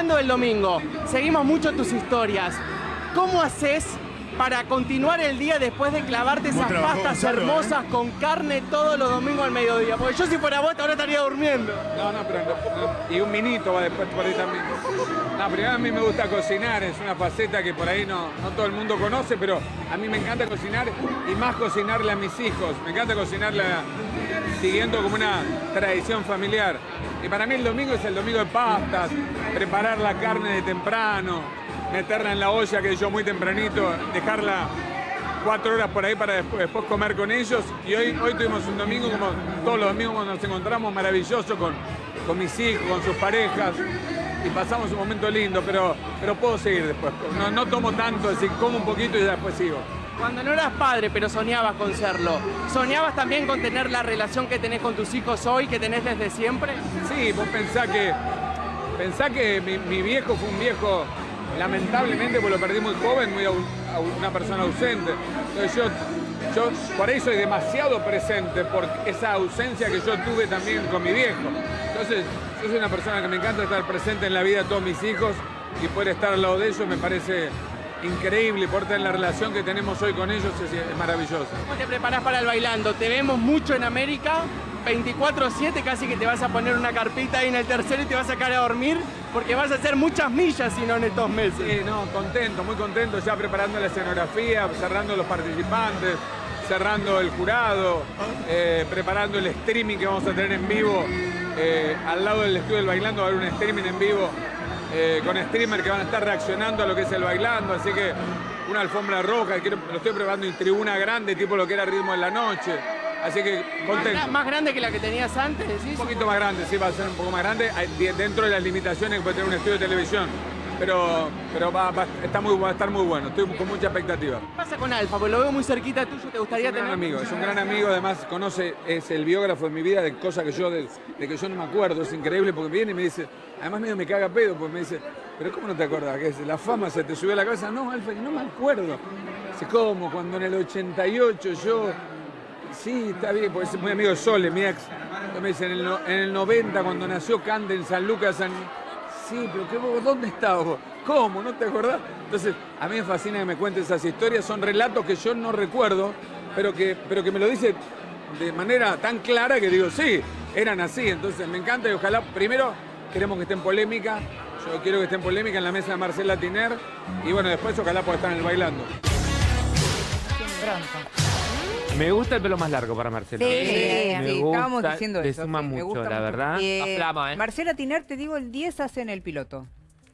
hablando del domingo, seguimos mucho tus historias. ¿Cómo haces para continuar el día después de clavarte esas pastas Gonzalo, hermosas con carne todos los domingos al mediodía? Porque yo si fuera vos ahora estaría durmiendo. No, no, pero no, y un minito va después por ahí también. No, primero a mí me gusta cocinar, es una faceta que por ahí no, no todo el mundo conoce, pero a mí me encanta cocinar y más cocinarle a mis hijos. Me encanta cocinarle a- siguiendo como una tradición familiar. Y para mí el domingo es el domingo de pastas, preparar la carne de temprano, meterla en la olla que yo muy tempranito, dejarla cuatro horas por ahí para después, comer con ellos. Y hoy, hoy tuvimos un domingo, como todos los domingos cuando nos encontramos, maravilloso con, con mis hijos, con sus parejas. Y pasamos un momento lindo, pero, pero puedo seguir después. No, no tomo tanto, decir, como un poquito y ya después sigo. Cuando no eras padre, pero soñabas con serlo, ¿soñabas también con tener la relación que tenés con tus hijos hoy, que tenés desde siempre? Sí, vos pensá que, pensá que mi, viejo fue un viejo, lamentablemente, pues lo perdí muy joven, muy una persona ausente. Entonces yo, yo por ahí soy demasiado presente por esa ausencia que yo tuve también con mi viejo. Entonces yo soy una persona que me encanta estar presente en la vida de todos mis hijos y poder estar al lado de ellos me parece increíble, por tener la relación que tenemos hoy con ellos es, es maravilloso. ¿Cómo te preparás para el bailando? Te vemos mucho en América, 24-7, casi que te vas a poner una carpita ahí en el tercero y te vas a sacar a dormir, porque vas a hacer muchas millas si no en estos meses. Sí, no, contento, muy contento, ya preparando la escenografía, cerrando los participantes, cerrando el jurado, eh, preparando el streaming que vamos a tener en vivo. eh, al lado del estudio del bailando va a haber un streaming en vivo eh, con streamers que van a estar reaccionando a lo que es el bailando, así que una alfombra roja, lo estoy preparando en tribuna grande, tipo lo que era ritmo de la noche. Así que Más, gra- contento. más grande que la que tenías antes, decís. Un poquito más grande, sí, va a ser un poco más grande, de- dentro de las limitaciones que puede tener un estudio de televisión. Pero, pero va, va- está muy, va a estar muy bueno, estoy con mucha expectativa. ¿Qué pasa con Alfa? Porque lo veo muy cerquita tuyo, ¿te gustaría Es un gran tener? amigo, es un gran amigo, además conoce, es el biógrafo de mi vida, de cosas que yo, de, de que yo no me acuerdo, es increíble porque viene y me dice, además medio me caga pedo, porque me dice, pero ¿cómo no te acordás? ¿Qué es? ¿La fama se te subió a la cabeza? No, Alfa, no me acuerdo. Dice, ¿cómo? Cuando en el 88 yo, sí, está bien, porque es muy amigo de Sole, mi ex, Entonces me dice, en el, en el 90 cuando nació Cande en San Lucas, San... Sí, pero ¿qué, vos, ¿dónde estabas vos? ¿Cómo? ¿No te acordás? Entonces, a mí me fascina que me cuentes esas historias. Son relatos que yo no recuerdo, pero que, pero que me lo dice de manera tan clara que digo, sí, eran así. Entonces, me encanta y ojalá, primero, queremos que esté en polémica. Yo quiero que esté en polémica en la mesa de Marcela Tiner. Y bueno, después ojalá pueda estar en el bailando. Me gusta el pelo más largo para Marcela. Sí, Me sí, gusta, estábamos diciendo le eso. suma sí, me mucho, gusta la verdad. Eh, La flama, ¿eh? Marcela Tiner, te digo, el 10 hace en el piloto.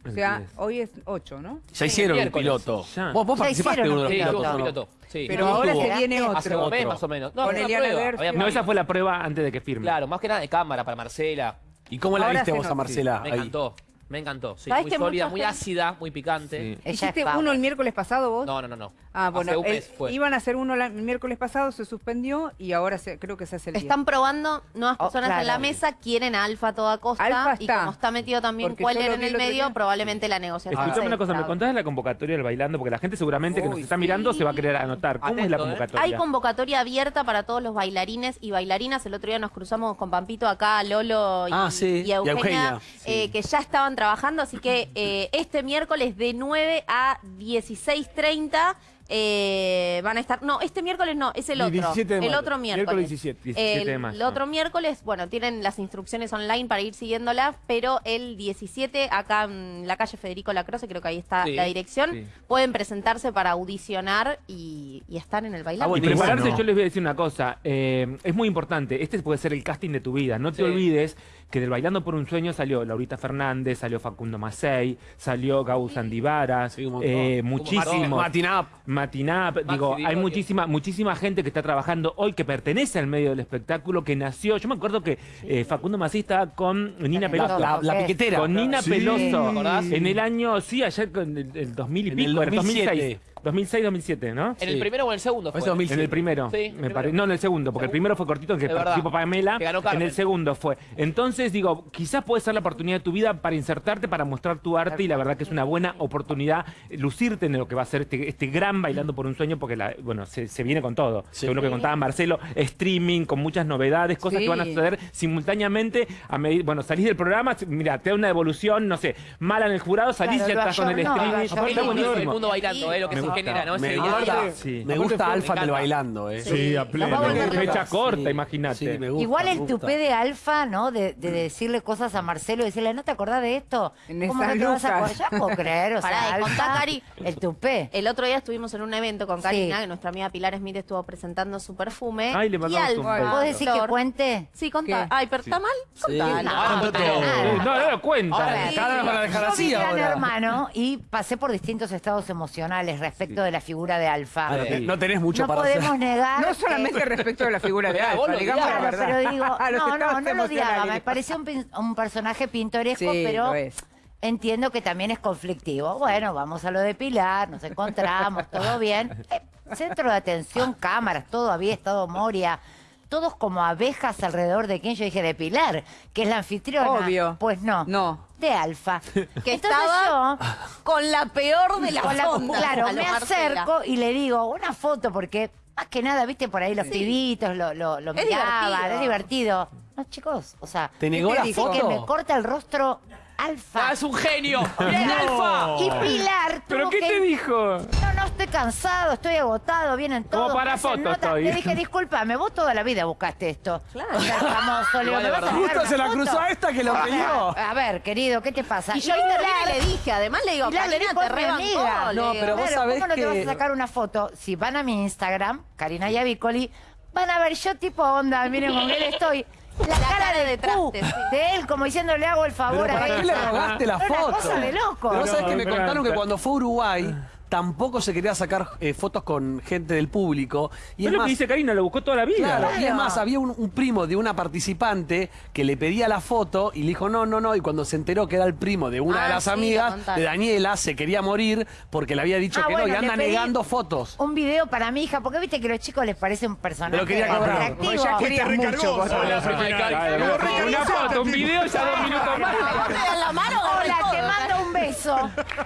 O El sea, 10. hoy es 8, ¿no? Ya hicieron miércoles. piloto. Ya. Vos, vos Ya participaste de uno de los pilotos, piloto. Sí. Pero ahora se viene Hace un otro. mes más o menos. No, Con Eliana No, esa fue la prueba antes de que firme. Claro, más que nada de cámara para Marcela. ¿Y cómo la Ahora viste vos a. Marcela Me ahí? encantó. Me encantó. Sí, ¿Sabes muy sólida, muy gente- ácida, muy picante. Sí. ¿Hiciste es uno el miércoles pasado vos? No, no, no, no. Ah, bueno, Hace un el- mes fue. iban a hacer uno la- el miércoles pasado, se suspendió y ahora se- creo que se hace el 10. Están probando nuevas Oh, personas en la mesa, quieren a Alfa a toda costa. Alfa Y está. como está metido también Queller lo en el medio, día. probablemente la negociación Escuchame una cosa, ¿me contás de la convocatoria del bailando? Porque la gente seguramente que nos está mirando se va a querer anotar. ¿Cómo es la ¿eh? convocatoria? Hay convocatoria abierta para todos los bailarines y bailarinas. El otro día nos cruzamos con Pampito acá, Lolo y, Ah, sí, y Eugenia, y Eugenia, eh, que ya estaban trabajando. Así que eh, este miércoles de 9 a 16.30 eh, van a estar... No, este miércoles no, es el El otro. 17 de el otro miércoles. Miércoles 17. 17 de el, otro miércoles, bueno, tienen las instrucciones online para ir siguiéndolas, pero el 17 acá en la calle Federico Lacroce, creo que ahí está Sí, la dirección, sí. pueden presentarse para audicionar y, y estar en el bailando. Ah, Y bueno, prepararse, bueno. yo les voy a decir una cosa, eh, es muy importante, este puede ser el casting de tu vida, no te Sí. olvides que del Bailando por un Sueño salió Laurita Fernández, salió Facundo Macei, salió Gau Sandivara, eh, montón. muchísimos. Matinap. Matinap, digo, Di hay muchísima, muchísima gente que está trabajando hoy que pertenece al medio del espectáculo, que nació, yo me acuerdo que eh, Facundo Macei estaba con Nina Peloso. La, la piquetera. Con Nina Sí. Peloso en el año, sí, allá con el, el 2000 y En pico, el era 2007. 2006. 2006, 2007, ¿no? ¿En el primero o en el segundo fue? Fue 2007. En el primero, Sí, me primero. no en el segundo, porque el primero fue cortito en que participó Pamela, Que ganó en el segundo fue. Entonces digo, quizás puede ser la oportunidad de tu vida para insertarte, para mostrar tu arte y la verdad que es una buena oportunidad lucirte en lo que va a ser este, este gran bailando por un sueño, porque la, bueno, se, se viene con todo. Según lo que contaba Marcelo, streaming con muchas novedades, cosas que van a Sí. suceder simultáneamente a bueno, salís del programa, mira, te da una devolución, no sé, mala en el jurado, salís Claro, y ya estás con el ayornó, streaming. está El mundo, el buenísimo. mundo bailando, eh, lo que Me se gusta. Genera, ¿no? Ese Me día gusta, Sí. me gusta Me Alfa del encanta. bailando, ¿eh. Sí, a pleno. Volver. Fecha corta, Sí, imagínate. sí, me gusta, Igual me el gusta. tupé de Alfa, ¿no? De, de decirle cosas a Marcelo y decirle, ¿no te acordás de esto? En ¿Cómo no te vas a acordar? Ya puedo creer, o Pará, sea, y contá, Alfa, Cari. el tupé. El otro día estuvimos en un evento con Karina, Sí. que nuestra amiga Pilar Smith estuvo presentando su perfume. Ay, le y mandamos un beso. ¿Puedo decir que cuente? Sí, contá. ¿Qué? Ay, pero ¿está mal? Contalo. Ahora contó todo. No, no, cuenta. Ahora Cada vez van a dejar Yo así vi Gran ahora. Hermano y pasé por distintos estados emocionales respecto de la figura de Alfa. Ah, no, te- no tenés mucho no para hacer. podemos negar No que- solamente respecto de la figura de vos Alfa, digamos la. Claro, verdad. pero digo, no, no, no lo odiaba, me parecía un, pin- un personaje pintoresco, Sí, pero lo es. entiendo que también es conflictivo. Bueno, vamos a lo de Pilar, nos encontramos, todo bien. Eh, centro de atención, cámaras, todo había estado Moria. Todos como abejas alrededor de quién yo dije de Pilar, que es la anfitriona. Obvio. Pues no. No. De Alfa. Que Entonces estaba yo con la peor de las con la- ondas. claro, me Marcela. acerco y le digo una foto porque más que nada, viste, por ahí los pibitos lo, lo, lo Es miraban, divertido. es divertido. No, chicos, o sea, ¿Te negó que me corta el rostro Alfa. Ah, es un genio. ¡Mirá el alfa! Y Pilar ¿Pero qué que- te dijo? No, no, estoy cansado, estoy agotado, vienen Como todos. para me hacen foto notas. estoy. Le dije, discúlpame, vos toda la vida buscaste esto. Claro. O sea, famoso, le digo, Igual ¿me de vas a Justo se la foto? cruzó a esta que lo pidió. A ver, querido, ¿qué te pasa? Y yo intervine y le dije, además le digo, Karina, te rebancó. No, pero vos sabés ¿cómo no te vas a sacar una foto? Si van a mi Instagram, Karina Yavicoli, van a ver yo tipo onda, miren con él estoy. La, cara, cara de de Q, traste, sí. de él como diciendo le hago el favor Pero a ¿para ella. qué le rogaste la foto? Una cosa de loco. Pero vos sabés No, que me pero- contaron que cuando fue a Uruguay tampoco se quería sacar eh, fotos con gente del público. Y Es es lo más, que dice Karina, lo buscó toda la vida. Claro, y es más, había un, un primo de una participante que le pedía la foto y le dijo no, no, no. Y cuando se enteró que era el primo de una Ah, de las sí, lo amigas de Daniela, se quería morir porque le había dicho Ah, que bueno, no y anda negando fotos. Un video para mi hija, porque viste que a los chicos les parece un personaje Pero quería cobrar. atractivo. Pues ya querías mucho. Una foto, un video, ya dos minutos más. ¿Te la mano o Hola, te mando un beso.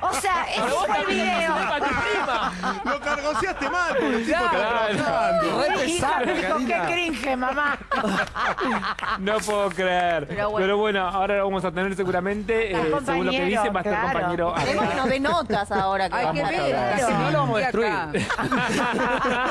O sea, ese fue el video. Para tu prima. Lo cargoseaste mal, porque el tipo está trabajando. Re qué cringe, mamá. No puedo creer. Pero Pero bueno, bueno. ahora lo vamos a tener seguramente, Está eh, según lo que compañero, dice, va a estar claro. compañero acá. Queremos que nos dé notas ahora. Que Hay que a ver. hablar. Si no, lo vamos a destruir. acá.